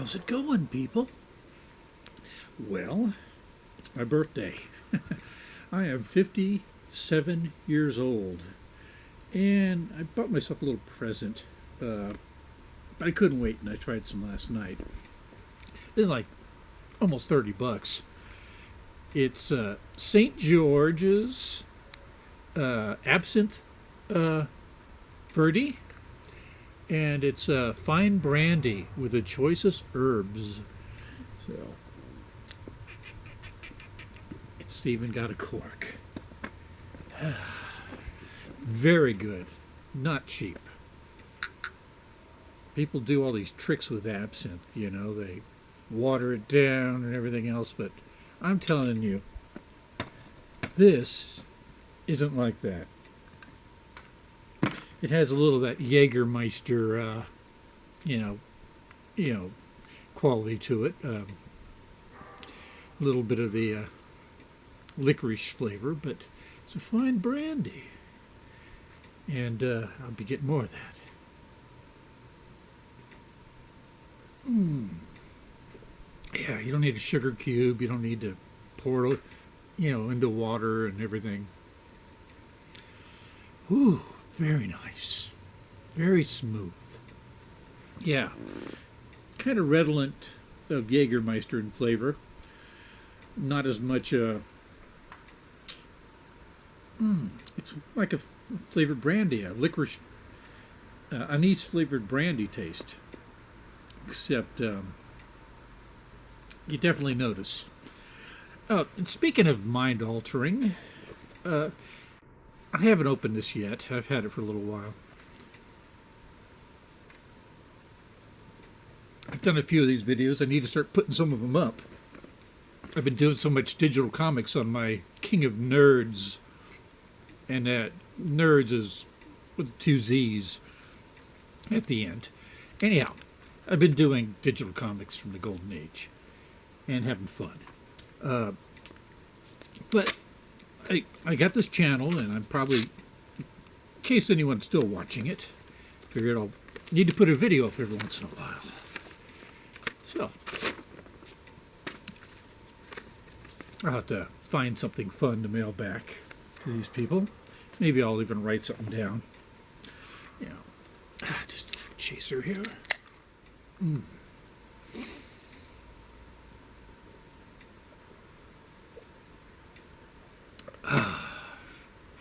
How's it going, people? Well, it's my birthday. I am 57 years old, and I bought myself a little present. Uh, but I couldn't wait, and I tried some last night. It's like almost 30 bucks. It's uh, St. George's uh, Absinthe uh, Verde and it's a fine brandy with the choicest herbs. So it's even got a cork. Very good, not cheap. People do all these tricks with absinthe, you know, they water it down and everything else, but I'm telling you, this isn't like that. It has a little of that Jägermeister, uh, you know, you know, quality to it. Um, a little bit of the uh, licorice flavor, but it's a fine brandy. And uh, I'll be getting more of that. Mmm. Yeah, you don't need a sugar cube. You don't need to pour, you know, into water and everything. Ooh. Very nice. Very smooth. Yeah. Kind of redolent of Jägermeister in flavor. Not as much, uh, mm, it's like a flavored brandy, a licorice, uh, anise flavored brandy taste. Except, um, you definitely notice. Uh, and speaking of mind altering, uh, I haven't opened this yet. I've had it for a little while. I've done a few of these videos. I need to start putting some of them up. I've been doing so much digital comics on my King of Nerds. And that Nerds is with two Z's at the end. Anyhow, I've been doing digital comics from the Golden Age and having fun. Uh, but I, I got this channel, and I'm probably, in case anyone's still watching it, figured I'll need to put a video up every once in a while. So, I'll have to find something fun to mail back to these people. Maybe I'll even write something down. Know, ah, just a chaser here. Mm.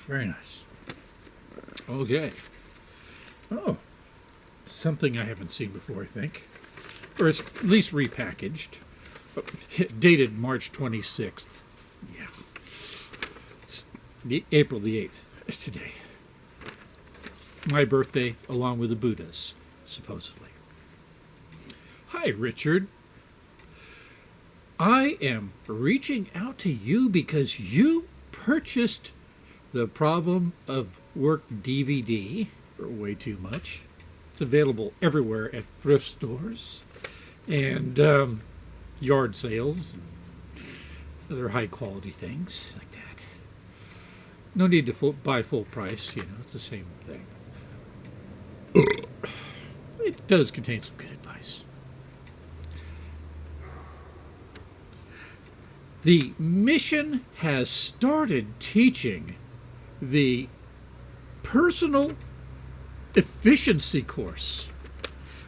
Very nice. Okay. Oh, something I haven't seen before, I think. Or it's at least repackaged. Oh, dated March 26th. Yeah. It's the, April the 8th today. My birthday, along with the Buddha's, supposedly. Hi, Richard. I am reaching out to you because you purchased the Problem of Work DVD for way too much. It's available everywhere at thrift stores and um, yard sales and other high quality things like that. No need to full, buy full price, you know, it's the same thing. it does contain some good advice. The mission has started teaching the personal efficiency course.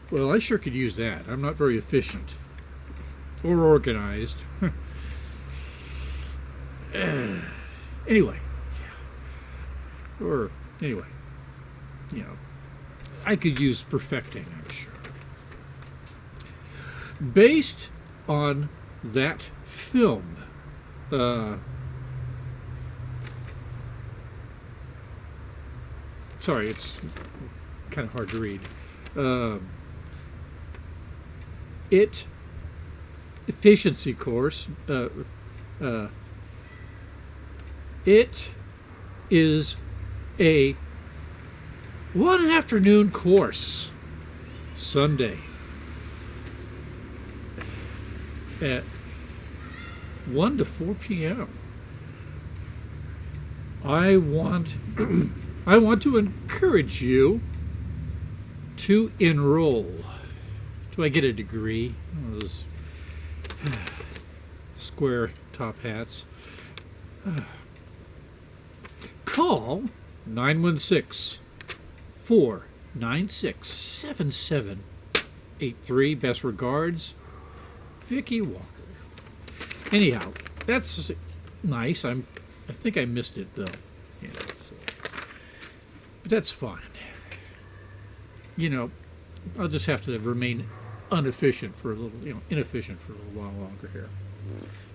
Well, I sure could use that. I'm not very efficient or organized. anyway, yeah. or anyway, you know, I could use perfecting, I'm sure. Based on that film, uh, sorry, it's kind of hard to read. Uh, it efficiency course. Uh, uh, it is a one afternoon course Sunday at 1 to 4 p.m. I want I want to encourage you to enroll. Do I get a degree? One of those square top hats. Call 916 496 7783. Best regards, Vicky Walker. Anyhow, that's nice. I'm. I think I missed it though. Yeah, that's fine. You know, I'll just have to remain inefficient for a little, you know, inefficient for a little while longer here.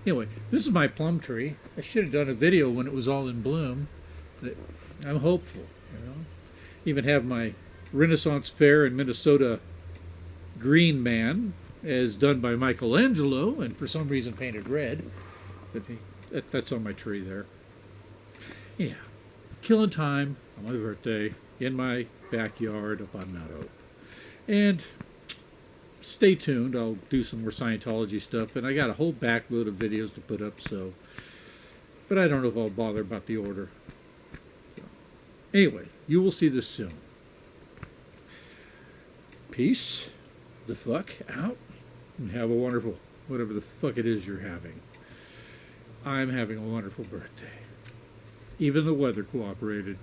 Anyway, this is my plum tree. I should have done a video when it was all in bloom. I'm hopeful, you know. Even have my Renaissance Fair in Minnesota green man, as done by Michelangelo, and for some reason painted red. But that, that's on my tree there. Yeah, killing time on my birthday in my backyard up on Mount Hope. And stay tuned. I'll do some more Scientology stuff, and I got a whole backload of videos to put up. So, but I don't know if I'll bother about the order. Anyway, you will see this soon. Peace the fuck out, and have a wonderful whatever the fuck it is you're having. I'm having a wonderful birthday. Even the weather cooperated.